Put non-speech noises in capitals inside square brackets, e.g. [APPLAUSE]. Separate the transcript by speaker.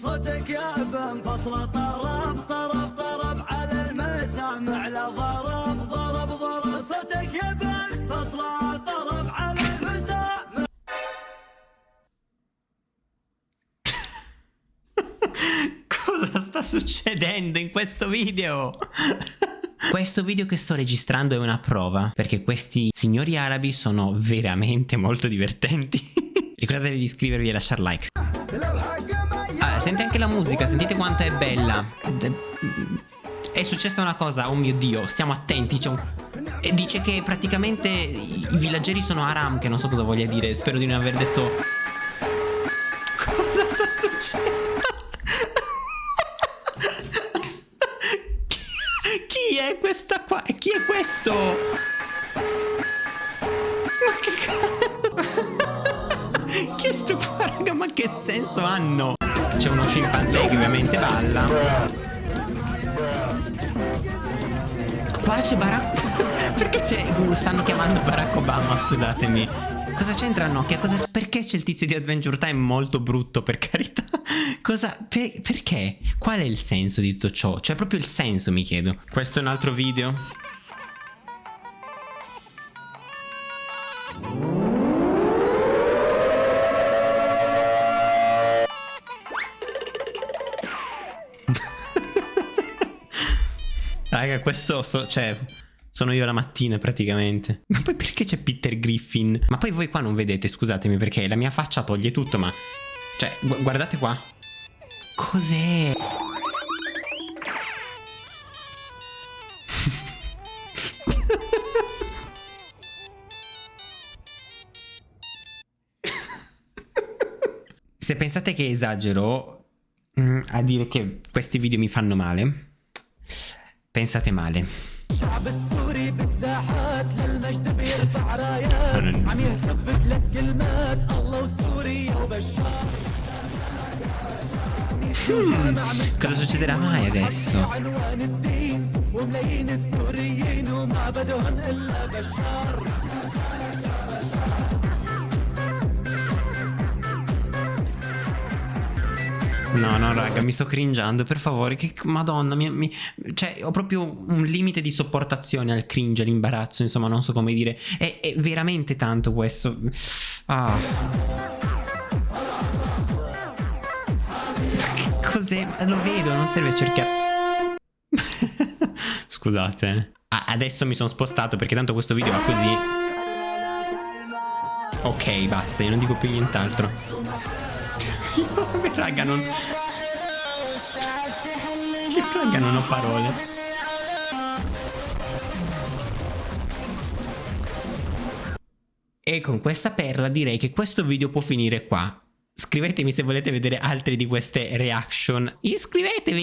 Speaker 1: صوتك يا بن فصل طرب طرب طرب على المسامع لا ضرب ضرب ضرب صوتك يا بن فصل طرب على المسامع [LAUGHS]
Speaker 2: Cosa sta succedendo in questo video? [LAUGHS] Questo video che sto registrando è una prova, perché questi signori arabi sono veramente molto divertenti. [LAUGHS] Ricordatevi di iscrivervi e lasciare like. Senti anche la musica, sentite quanto è bella. È successa una cosa, oh mio dio, stiamo attenti, c'è un... E dice che praticamente i villaggeri sono aram, che non so cosa voglia dire, spero di non aver detto... Cosa sta succedendo? Chi è questa qua? Chi è questo? Ma che cazzo? [LAUGHS] Chi è sto qua, raga? Ma che senso hanno? C'è uno scimpanzé che ovviamente balla. Qua c'è Barack. [LAUGHS] Perché c'è. Uh, stanno chiamando Barack Obama, scusatemi. Cosa c'entra Nokia? Cosa... Perché c'è il tizio di Adventure Time molto brutto, per carità? [LAUGHS] Cosa... Per... Perché? Qual è il senso di tutto ciò? Cioè proprio il senso, mi chiedo. Questo è un altro video. Raga, questo so, cioè sono io la mattina praticamente. Ma poi perché c'è Peter Griffin? Ma poi voi qua non vedete, scusatemi, perché la mia faccia toglie tutto, ma cioè, gu guardate qua. Cos'è? [LAUGHS] Se pensate che esagero mm, a dire che questi video mi fanno male, Pensate male.
Speaker 1: Hmm,
Speaker 2: cosa succederà mai adesso? No, no, raga, mi sto cringiando, per favore. Che madonna, mi, mi- cioè, ho proprio un limite di sopportazione al cringe, all'imbarazzo, insomma, non so come dire. È, è veramente tanto questo. Ah. Che cos'è? Lo vedo, non serve cercare. [LAUGHS] Scusate. eh. Adesso mi sono spostato perché tanto questo video va così. Ok, basta, io non dico più nient'altro. Raga, non. Raga, non ho parole. E con questa perla direi che questo video può finire qua. Scrivetemi se volete vedere altre di queste reaction. Iscrivetevi!